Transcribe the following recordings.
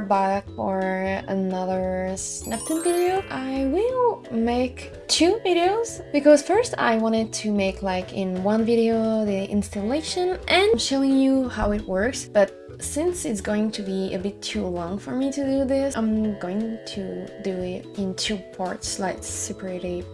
back for another Snaptoon video. I will make two videos because first I wanted to make like in one video the installation and showing you how it works but since it's going to be a bit too long for me to do this, I'm going to do it in two parts, like separated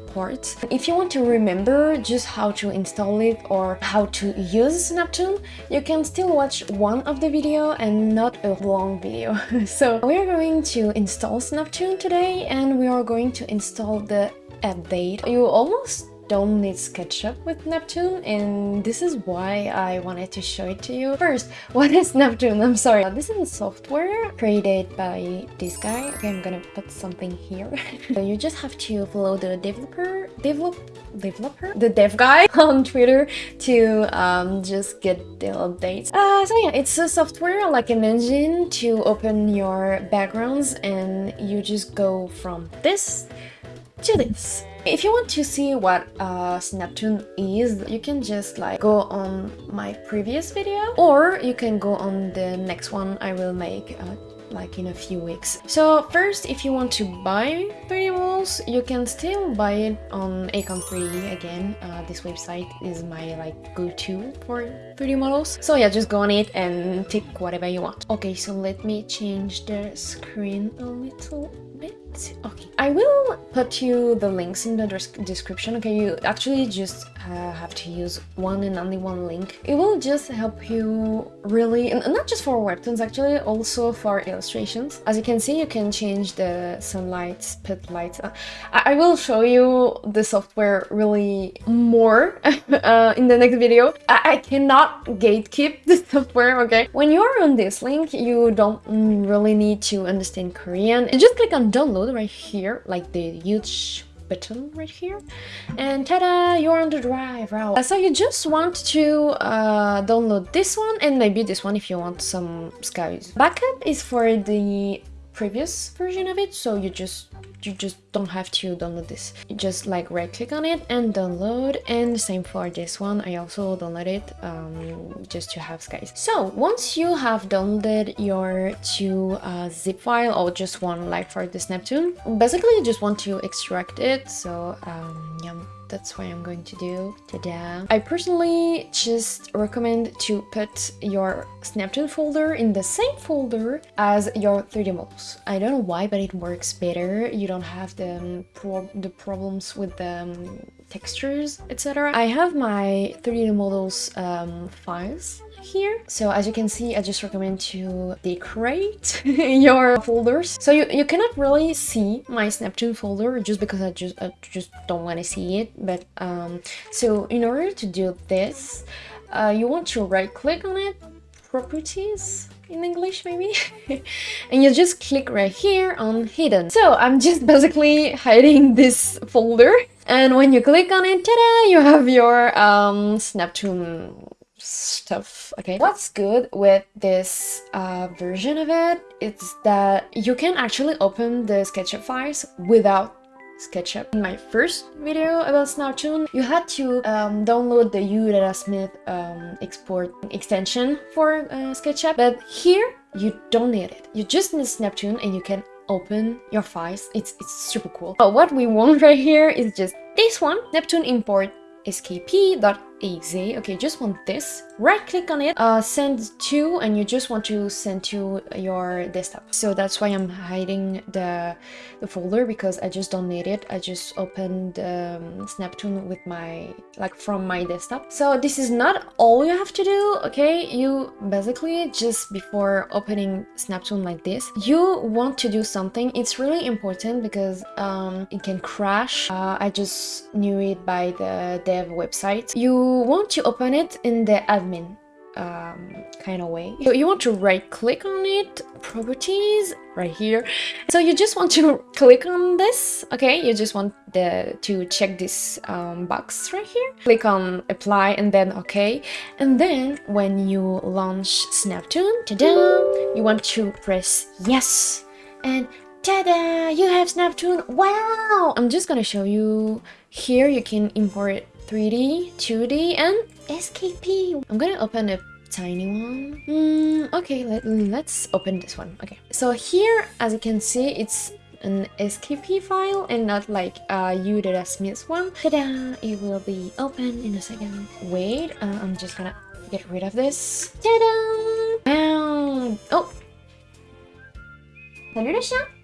If you want to remember just how to install it or how to use Snaptoon, you can still watch one of the video and not a long video. so we are going to install Snaptoon today and we are going to install the update. You almost don't need SketchUp with Snaptoon and this is why I wanted to show it to you. First, what is Snaptoon? I'm sorry. This is a software created by this guy. Okay, I'm gonna put something here. so you just have to follow the developer, develop, developer, the dev guy on Twitter to um, just get the updates. Uh, so yeah, it's a software like an engine to open your backgrounds and you just go from this to this. If you want to see what uh, Snaptoon is, you can just like go on my previous video or you can go on the next one I will make uh, like in a few weeks. So first, if you want to buy 3D models, you can still buy it on ACON3D again. Uh, this website is my like go-to for 3D models. So yeah, just go on it and tick whatever you want. Okay, so let me change the screen a little bit. Okay, I will put you the links in the description. Okay, you actually just uh, have to use one and only one link. It will just help you really, not just for webtoons actually, also for illustrations. As you can see, you can change the sunlight, put lights. Uh, I, I, will show you the software really more uh, in the next video. I, I cannot gatekeep the software, okay? When you're on this link, you don't really need to understand Korean. You just click on download right here, like the huge button right here. And ta-da you're on the drive wow so you just want to uh, download this one and maybe this one if you want some skies backup is for the previous version of it so you just you just don't have to download this. You just like right click on it and download and same for this one. I also downloaded um, just to have skies so once you have downloaded your two uh, zip file or just one like for this Snaptoon basically you just want to extract it so um, yeah that's what I'm going to do. Ta-da! I personally just recommend to put your Snaptoon folder in the same folder as your 3D models. I don't know why, but it works better. You don't have the, pro the problems with the um, textures, etc. I have my 3D models um, files here. So as you can see, I just recommend to decorate your folders. So you, you cannot really see my Snaptoon folder just because I just I just don't want to see it. But um, so in order to do this, uh, you want to right click on it, properties, in English maybe? And you just click right here on hidden. So I'm just basically hiding this folder. And when you click on it ta-da you have your um, Snaptoon stuff okay? What's good with this uh, version of it is that you can actually open the SketchUp files without SketchUp. In my first video about Snaptoon, you had to um, download the UDataSmith um, export extension for uh, SketchUp, but here you don't need it. You just need Snaptoon and you can open your files. It's, it's super cool. But what we want right here is just this one, Snaptoon import skp.exe. Okay, just want this. Right click on it, uh, send to, and you just want to send to your desktop. So that's why I'm hiding the, the folder because I just don't need it. I just opened um, Snaptoon with my, like from my desktop. So this is not all you have to do, okay? You basically just before opening Snaptoon like this, you want to do something. It's really important because um, it can crash. Uh, I just knew it by the dev website. You want to open it in the admin um, kind of way. So you want to right click on it, properties, right here. So you just want to click on this, okay? You just want the to check this um, box right here. Click on apply and then okay. And then when you launch Snaptoon, ta-da, you want to press yes. And ta-da, you have Snaptoon, wow! I'm just gonna show you here you can import 3D, 2D, and SKP. I'm gonna open a tiny one. Mm, okay, let, let's open this one. Okay, so here, as you can see, it's an SKP file and not like a U.Smith one. Ta-da! It will be open in a second. Wait, uh, I'm just gonna get rid of this. Ta-da! Oh! Salut le chien!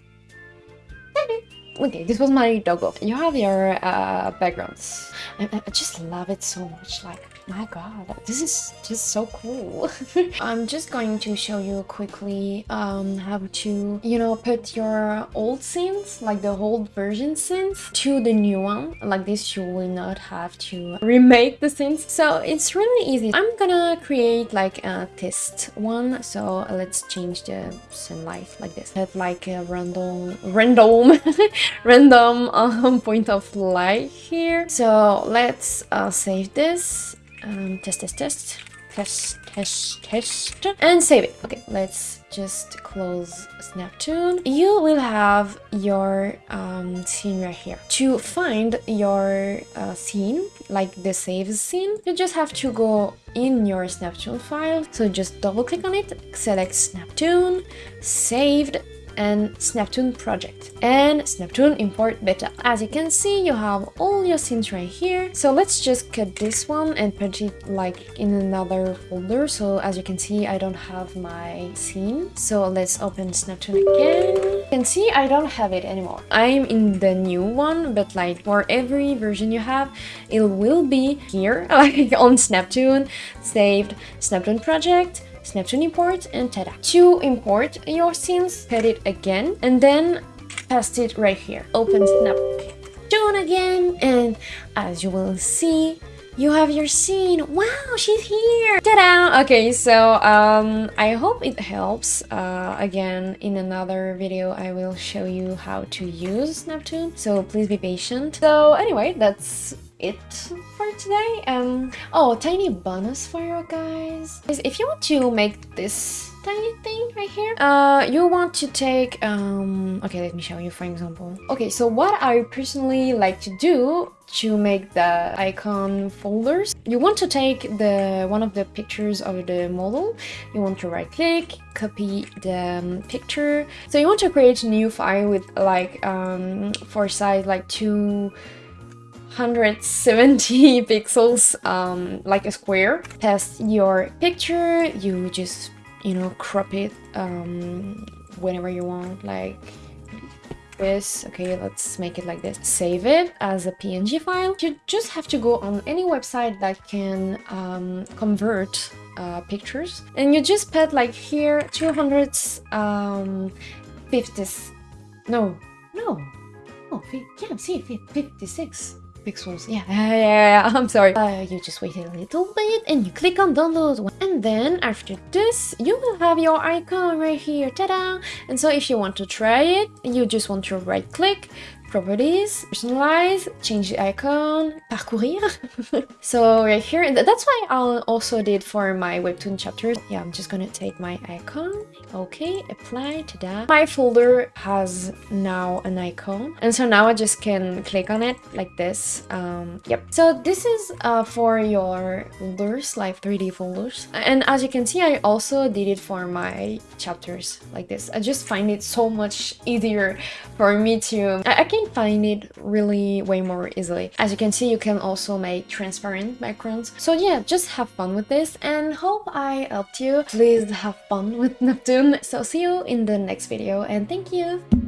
Okay, this was my doggo. You have your uh, backgrounds. I, I just love it so much. Like, my god, this is just so cool. I'm just going to show you quickly um, how to, you know, put your old scenes, like the old version scenes, to the new one. Like this, you will not have to remake the scenes. So it's really easy. I'm gonna create like a test one. So let's change the sunlight like this. Have like a random, random, random um, point of light here. So let's uh, save this um, test, test, test, test, test, test, and save it. Okay, let's just close Snaptoon. You will have your um, scene right here. To find your uh, scene, like the save scene, you just have to go in your Snaptoon file. So just double click on it, select Snaptoon, saved, and Snaptoon project and Snaptoon import beta. As you can see, you have all your scenes right here. So let's just cut this one and put it like in another folder. So as you can see, I don't have my scene. So let's open Snaptoon again. You can see I don't have it anymore. I'm in the new one, but like for every version you have, it will be here like on Snaptoon, saved Snaptoon project, Snaptoon import and tada. To import your scenes, put it again and then paste it right here. Open Snaptoon again and as you will see, you have your scene. Wow, she's here. Ta-da! Okay, so um, I hope it helps. Uh, again, in another video, I will show you how to use Snaptoon. So please be patient. So anyway, that's it for today. Um, oh, tiny bonus for you guys. Is if you want to make this tiny thing right here, uh, you want to take, um, okay, let me show you for example. Okay, so what I personally like to do to make the icon folders. You want to take the one of the pictures of the model, you want to right click, copy the um, picture. So you want to create a new file with like um, for size like two 170 pixels um, like a square. Test your picture, you just, you know, crop it um, whenever you want, like this. Okay, let's make it like this. Save it as a PNG file. You just have to go on any website that can um, convert uh, pictures. And you just put like here 250, um, no, no, oh, yeah, see, 56 pixels. Yeah, yeah, yeah, I'm sorry. Uh, you just wait a little bit and you click on download. And then after this, you will have your icon right here. Ta-da! And so if you want to try it, you just want to right click, properties, personalize, change the icon, parcourir. so right here, that's why I also did for my webtoon chapters. Yeah, I'm just gonna take my icon, okay, apply, ta-da. My folder has now an icon, and so now I just can click on it like this. Um, yep. So this is uh, for your folders, like 3D folders. And as you can see, I also did it for my chapters like this. I just find it so much easier for me to... I, I can find it really way more easily. As you can see, you can also make transparent backgrounds. So yeah, just have fun with this and hope I helped you. Please have fun with Snaptoon. So see you in the next video and thank you!